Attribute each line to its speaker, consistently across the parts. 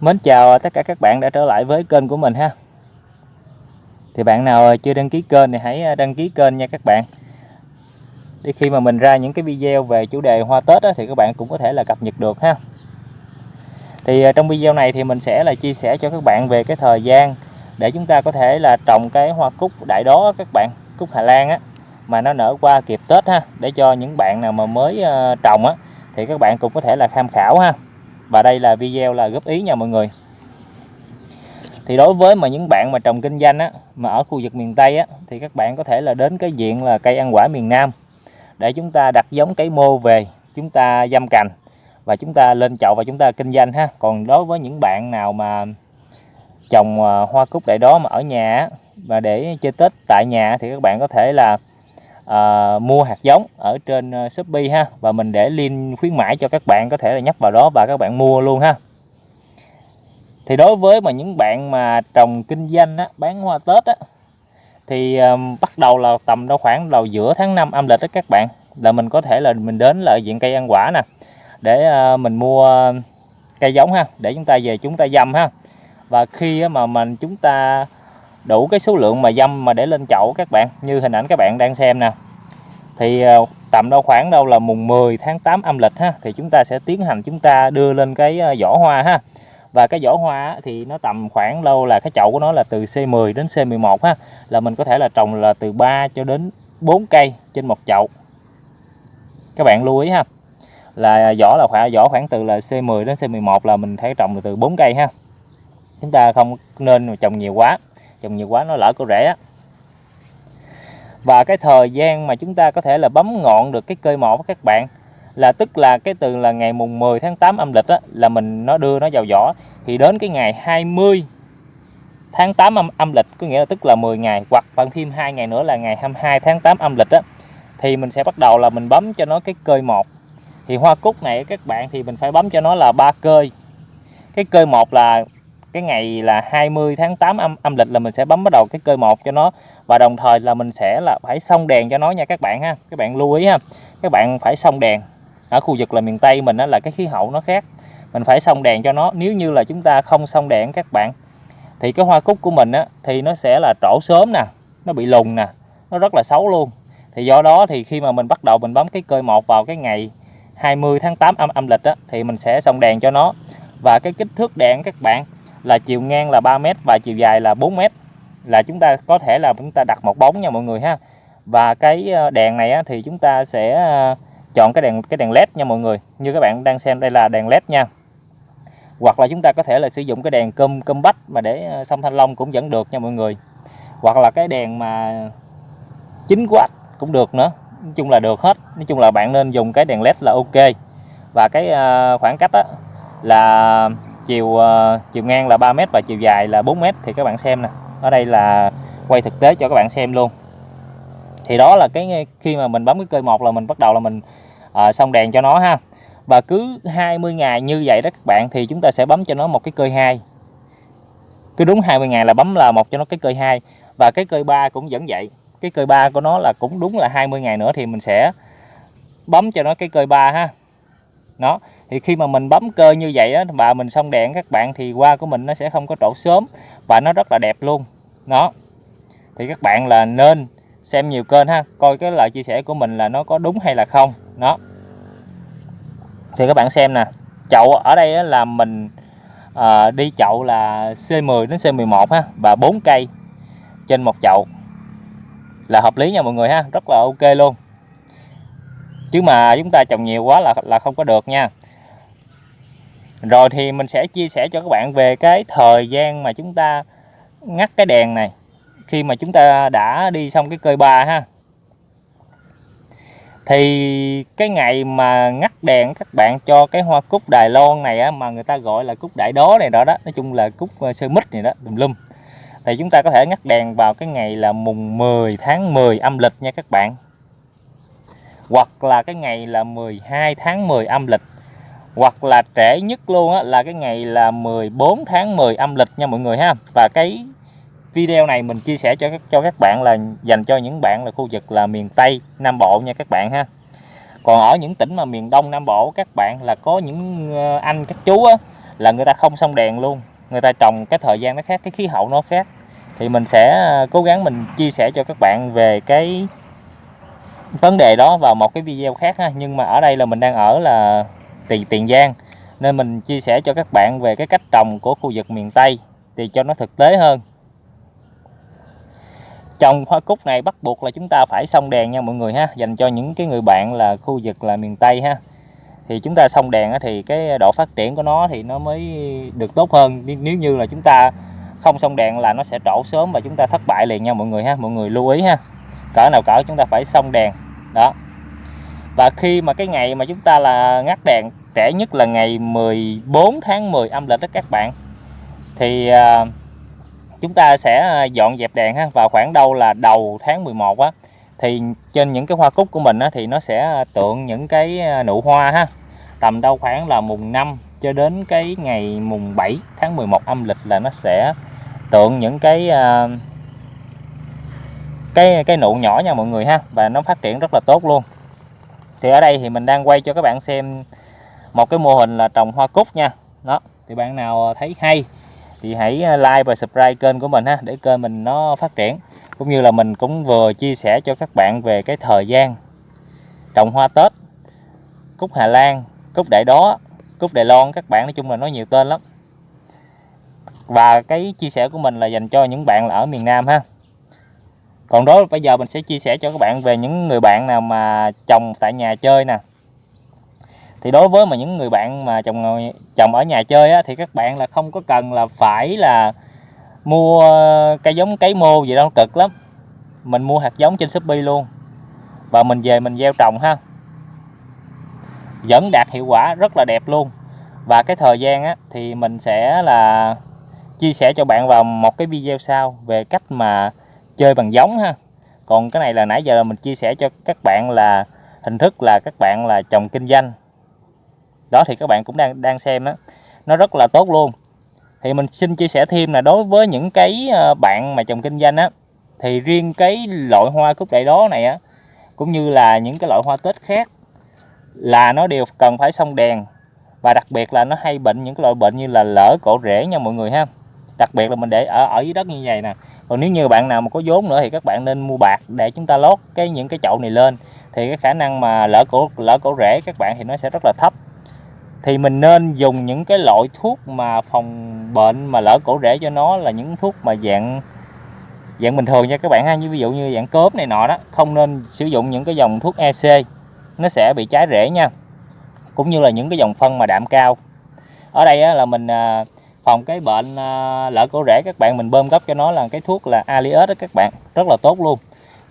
Speaker 1: Mến chào tất cả các bạn đã trở lại với kênh của mình ha. Thì bạn nào chưa đăng ký kênh thì hãy à, đăng ký kênh nha các bạn. Để khi mà mình ra những cái video về chủ đề hoa Tết đó, thì các bạn cũng có thể là cập nhật được ha. Thì à, trong video này thì mình sẽ là chia sẻ cho các bạn về cái thời gian Để chúng ta có thể là trồng cái hoa cúc đại đó các bạn Cúc Hà Lan á Mà nó nở qua kịp Tết ha. Để cho những bạn nào mà mới à, trồng á Thì các bạn cũng có thể là tham khảo ha và đây là video là góp ý nha mọi người. Thì đối với mà những bạn mà trồng kinh doanh á, mà ở khu vực miền Tây á, thì các bạn có thể là đến cái diện là cây ăn quả miền Nam để chúng ta đặt giống cây mô về, chúng ta dăm cành và chúng ta lên chậu và chúng ta kinh doanh ha. Còn đối với những bạn nào mà trồng à, hoa cúc đại đó mà ở nhà và để chơi Tết tại nhà thì các bạn có thể là à, mua hạt giống ở trên uh, Shopee ha. Và mình để link khuyến mãi cho các bạn có thể là nhấp vào đó và các bạn mua luôn ha. Thì đối với mà những bạn mà trồng kinh doanh á, bán hoa Tết á, thì um, bắt đầu là tầm đâu khoảng đầu giữa tháng 5 âm lịch đó các bạn là mình có thể là mình đến là diện cây ăn quả nè để uh, mình mua cây giống ha để chúng ta về chúng ta dầm ha. Và khi mà mình chúng ta đủ cái số lượng mà dâm mà để lên chậu các bạn, như hình ảnh các bạn đang xem nè. Thì ờ, tầm đâu khoảng đâu là mùng 10 tháng 8 âm lịch ha, thì chúng ta sẽ tiến hành chúng ta đưa lên cái ờ, vỏ hoa ha. Và cái vỏ hoa thì nó tầm khoảng lâu là cái chậu của nó là từ C10 đến C11 ha, là mình có thể là trồng là từ 3 cho đến 4 cây trên một chậu. Các bạn lưu ý ha, là vỏ là khoảng vỏ khoảng từ là C10 đến C11 là mình thấy trồng từ 4 cây ha. Chúng ta không nên trồng nhiều quá trồng nhiều quá nó lỡ cô rễ á. Và cái thời gian mà chúng ta có thể là bấm ngọn được cái cây một các bạn là tức là cái từ là ngày mùng 10 tháng 8 âm lịch á, là mình nó đưa nó vào vỏ. Thì đến cái ngày 20 tháng 8 âm, âm lịch có nghĩa là tức là 10 ngày hoặc bằng thêm hai ngày nữa là ngày 22 tháng 8 âm lịch á, thì mình sẽ bắt đầu là mình bấm cho nó cái cơi một. Thì hoa cúc này các bạn thì mình phải bấm cho nó là ba cơi cái cơi một là cái ngày là 20 tháng 8 âm, âm lịch là mình sẽ bấm bắt đầu cái cơi một cho nó. Và đồng thời là mình sẽ là phải xong đèn cho nó nha các bạn ha. Các bạn lưu ý ha. Các bạn phải xong đèn. Ở khu vực là miền Tây mình đó là cái khí hậu nó khác. Mình phải xong đèn cho nó. Nếu như là chúng ta không xong đèn các bạn thì cái hoa cúc của mình á thì nó sẽ là trổ sớm nè. Nó bị lùng nè. Nó rất là xấu luôn. Thì do đó thì khi mà mình bắt đầu mình bấm cái cơi một vào cái ngày 20 tháng 8 âm âm lịch á thì mình sẽ xong đèn cho nó. Và cái kích thước đèn các bạn là chiều ngang là 3 mét và chiều dài là 4 mét. Là chúng ta có thể là chúng ta đặt một bóng nha mọi người ha. Và cái ờ, đèn này á, thì chúng ta sẽ ờ, chọn cái đèn cái đèn led nha mọi người như các bạn đang xem đây là đèn led nha. Hoặc là chúng ta có thể là sử dụng cái đèn cơm cơm bách mà để ờ, sông thanh long cũng vẫn được nha mọi người. Hoặc là cái đèn mà 9W cũng được nữa nói chung là được hết. Nói chung là bạn nên dùng cái đèn led là ok. Và cái khoảng cách đó là chiều uh, chiều ngang là 3 mét và chiều dài là 4 mét thì các bạn xem nè. Ở đây là quay thực tế cho các bạn xem luôn. Thì đó là cái khi mà mình bấm cái cây một là mình bắt đầu là mình uh, xong đèn cho nó ha. Và cứ 20 ngày như vậy đó các bạn thì chúng ta sẽ bấm cho nó một cái cơi hai. Cứ đúng 20 ngày là bấm là một cho nó cái cơi hai. Và cái cơi ba cũng vẫn vậy. Cái cơi ba của nó là cũng đúng là 20 ngày nữa thì mình sẽ bấm cho nó cái cơi ba ha. Nó thì khi mà mình bấm cơ như vậy á và mình xong đèn các bạn thì hoa của mình nó sẽ không có trổ sớm và nó rất là đẹp luôn. Đó. Thì các bạn là nên xem nhiều kênh ha coi cái lời chia sẻ của mình là nó có đúng hay là không. Đó. Thì các bạn xem nè chậu ở đây là mình à, đi chậu là C10 đến C11 ha và 4 cây trên một chậu. Là hợp lý nha mọi người ha rất là ok luôn. Chứ mà chúng ta trồng nhiều quá là là không có được nha rồi thì mình sẽ chia sẻ cho các bạn về cái thời gian mà chúng ta ngắt cái đèn này khi mà chúng ta đã đi xong cái cơi ba ha. Thì cái ngày mà ngắt đèn các bạn cho cái hoa cúc Đài Loan này á, mà người ta gọi là cúc đại đố này đó đó nói chung là cúc ờ, sơ mít này đó tùm lum. Thì chúng ta có thể ngắt đèn vào cái ngày là mùng 10 tháng 10 âm lịch nha các bạn. Hoặc là cái ngày là 12 tháng 10 âm lịch hoặc là trễ nhất luôn á, là cái ngày là 14 tháng 10 âm lịch nha mọi người ha. Và cái video này mình chia sẻ cho cho các bạn là dành cho những bạn là khu vực là miền Tây Nam Bộ nha các bạn ha. Còn ở những tỉnh mà miền Đông Nam Bộ các bạn là có những ờ, anh các chú á, là người ta không xong đèn luôn. Người ta trồng cái thời gian nó khác cái khí hậu nó khác. Thì mình sẽ ờ, cố gắng mình chia sẻ cho các bạn về cái vấn đề đó vào một cái video khác ha. Nhưng mà ở đây là mình đang ở là Tì, tiền giang. Nên mình chia sẻ cho các bạn về cái cách trồng của khu vực miền tây thì cho nó thực tế hơn. Trồng hoa cúc này bắt buộc là chúng ta phải xong đèn nha mọi người ha dành cho những cái người bạn là khu vực là miền tây ha. Thì chúng ta xong đèn thì cái độ phát triển của nó thì nó mới được tốt hơn. Nếu như là chúng ta không xong đèn là nó sẽ trổ sớm và chúng ta thất bại liền nha mọi người ha mọi người lưu ý ha. Cỡ nào cỡ chúng ta phải xong đèn đó. Và khi mà cái ngày mà chúng ta là ngắt đèn trễ nhất là ngày 14 tháng 10 âm lịch đó các bạn. Thì à, chúng ta sẽ à, dọn dẹp đèn ha vào khoảng đâu là đầu tháng 11 á thì trên những cái hoa cúc của mình á, thì nó sẽ à, tượng những cái à, nụ hoa ha tầm đâu khoảng là mùng 5 cho đến cái ngày mùng 7 tháng 11 âm lịch là nó sẽ tượng những cái cái cái nụ nhỏ nha mọi người ha và nó phát triển rất là tốt luôn. Thì ở đây thì mình đang quay cho các bạn xem một cái mô hình là trồng hoa cúc nha. Đó, thì bạn nào thấy hay thì hãy like và subscribe kênh của mình ha, để kênh mình nó phát triển. Cũng như là mình cũng vừa chia sẻ cho các bạn về cái thời gian trồng hoa Tết. Cúc Hà Lan, cúc Đại Đó, cúc Đài Loan, các bạn nói chung là nó nhiều tên lắm. Và cái chia sẻ của mình là dành cho những bạn là ở miền Nam ha. Còn đó bây giờ mình sẽ chia sẻ cho các bạn về những người bạn nào mà trồng tại nhà chơi nè thì đối với mà những người bạn mà trồng trồng ở nhà chơi á, thì các bạn là không có cần là phải là mua cây giống cấy mô gì đâu cực lắm. Mình mua hạt giống trên Shopee luôn. Và mình về mình gieo trồng ha. Vẫn đạt hiệu quả rất là đẹp luôn. Và cái thời gian á, thì mình sẽ là chia sẻ cho bạn vào một cái video sau về cách mà chơi bằng giống ha. Còn cái này là nãy giờ là mình chia sẻ cho các bạn là hình thức là các bạn là trồng kinh doanh đó thì các bạn cũng đang đang xem đó nó rất là tốt luôn. Thì mình xin chia sẻ thêm là đối với những cái ờ, bạn mà trồng kinh doanh á, thì riêng cái loại hoa cúc đại đó này á, cũng như là những cái loại hoa tết khác là nó đều cần phải xong đèn. Và đặc biệt là nó hay bệnh những cái loại bệnh như là lỡ cổ rễ nha mọi người ha. Đặc biệt là mình để ở ở dưới đất như vậy nè. Còn nếu như bạn nào mà có vốn nữa thì các bạn nên mua bạc để chúng ta lót cái, những cái chậu này lên. Thì cái khả năng mà lỡ cổ lỡ cổ rễ các bạn thì nó sẽ rất là thấp thì mình nên dùng những cái loại thuốc mà phòng bệnh mà lỡ cổ rễ cho nó là những thuốc mà dạng dạng bình thường nha các bạn ha. Như ví dụ như dạng cốp này nọ đó không nên sử dụng những cái dòng thuốc EC nó sẽ bị trái rễ nha. Cũng như là những cái dòng phân mà đạm cao. Ở đây á, là mình à, phòng cái bệnh à, lỡ cổ rễ các bạn mình bơm gấp cho nó là cái thuốc là Alias đó các bạn. Rất là tốt luôn.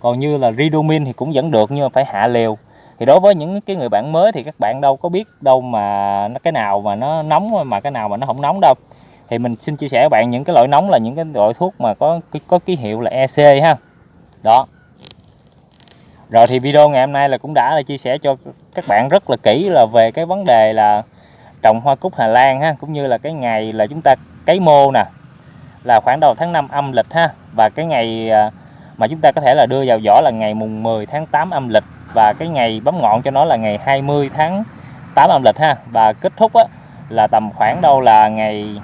Speaker 1: Còn như là Ridomin thì cũng vẫn được nhưng mà phải hạ liều thì đối với những cái người bạn mới thì các bạn đâu có biết đâu mà nó cái nào mà nó nóng mà cái nào mà nó không nóng đâu. Thì mình xin chia sẻ với bạn những cái loại nóng là những cái loại thuốc mà có có ký hiệu là EC ha. Đó. Rồi thì video ngày hôm nay là cũng đã là chia sẻ cho các bạn rất là kỹ là về cái vấn đề là trồng hoa cúc Hà Lan ha, cũng như là cái ngày là chúng ta cấy mô nè, là khoảng đầu tháng 5 âm lịch ha. Và cái ngày à, mà chúng ta có thể là đưa vào vỏ là ngày mùng 10 tháng 8 âm lịch và cái ngày bấm ngọn cho nó là ngày 20 tháng 8 âm lịch ha. Và kết thúc á, là tầm khoảng đâu là ngày